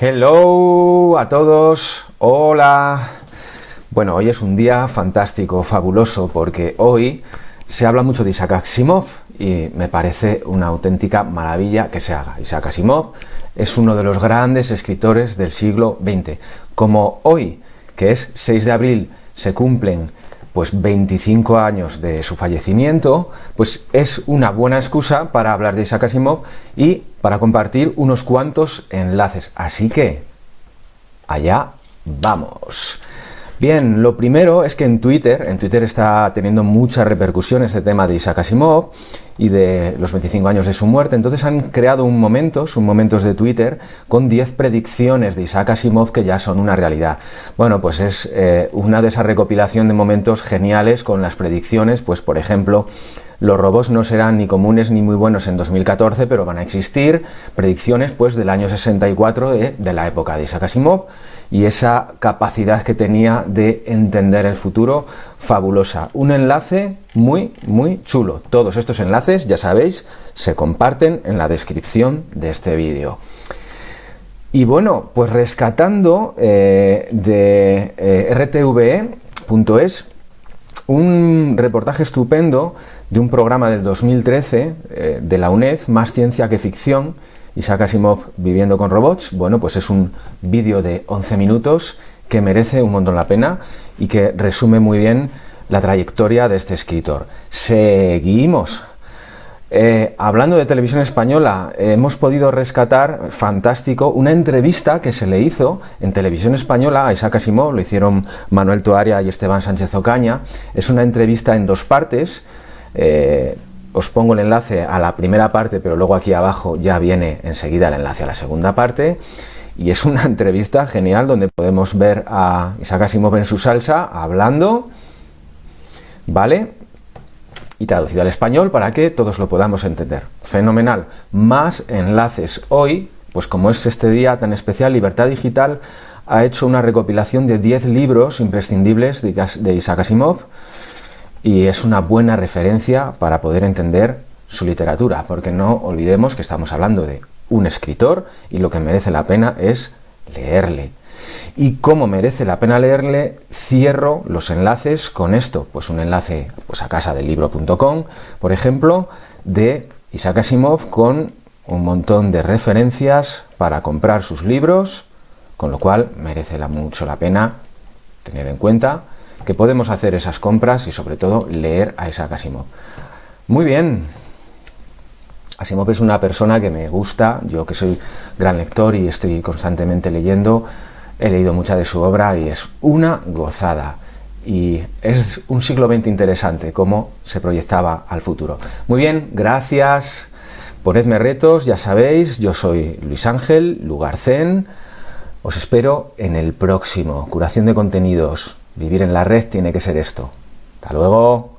Hello a todos, hola. Bueno, hoy es un día fantástico, fabuloso, porque hoy se habla mucho de Isaac Asimov y me parece una auténtica maravilla que se haga. Isaac Asimov es uno de los grandes escritores del siglo XX. Como hoy, que es 6 de abril, se cumplen pues 25 años de su fallecimiento, pues es una buena excusa para hablar de Isaac Asimov y para compartir unos cuantos enlaces. Así que, allá vamos. Bien, lo primero es que en Twitter, en Twitter está teniendo mucha repercusión este tema de Isaac Asimov y de los 25 años de su muerte, entonces han creado un momentos, un momentos de Twitter, con 10 predicciones de Isaac Asimov que ya son una realidad. Bueno, pues es eh, una de esa recopilación de momentos geniales con las predicciones, pues por ejemplo, los robots no serán ni comunes ni muy buenos en 2014, pero van a existir. Predicciones pues del año 64 de, de la época de Isaac Asimov y esa capacidad que tenía de entender el futuro fabulosa. Un enlace muy, muy chulo. Todos estos enlaces, ya sabéis, se comparten en la descripción de este vídeo. Y bueno, pues rescatando eh, de eh, rtve.es un reportaje estupendo de un programa del 2013 eh, de la UNED, Más ciencia que ficción, Isaac Asimov viviendo con robots, bueno, pues es un vídeo de 11 minutos que merece un montón la pena y que resume muy bien la trayectoria de este escritor. Seguimos. Eh, hablando de televisión española, hemos podido rescatar, fantástico, una entrevista que se le hizo en televisión española a Isaac Asimov, lo hicieron Manuel Toaria y Esteban Sánchez Ocaña. Es una entrevista en dos partes. Eh, os pongo el enlace a la primera parte, pero luego aquí abajo ya viene enseguida el enlace a la segunda parte. Y es una entrevista genial donde podemos ver a Isaac Asimov en su salsa hablando, ¿vale? Y traducido al español para que todos lo podamos entender. Fenomenal. Más enlaces. Hoy, pues como es este día tan especial, Libertad Digital ha hecho una recopilación de 10 libros imprescindibles de Isaac Asimov y es una buena referencia para poder entender su literatura, porque no olvidemos que estamos hablando de un escritor y lo que merece la pena es leerle. ¿Y cómo merece la pena leerle? Cierro los enlaces con esto, pues un enlace pues a casa del libro.com, por ejemplo, de Isaac Asimov con un montón de referencias para comprar sus libros, con lo cual merece mucho la pena tener en cuenta que podemos hacer esas compras y sobre todo leer a Isaac Asimov. Muy bien, Asimov es una persona que me gusta, yo que soy gran lector y estoy constantemente leyendo, he leído mucha de su obra y es una gozada. Y es un siglo XX interesante, cómo se proyectaba al futuro. Muy bien, gracias, ponedme retos, ya sabéis, yo soy Luis Ángel, Lugar Zen, os espero en el próximo, curación de contenidos, Vivir en la red tiene que ser esto. Hasta luego.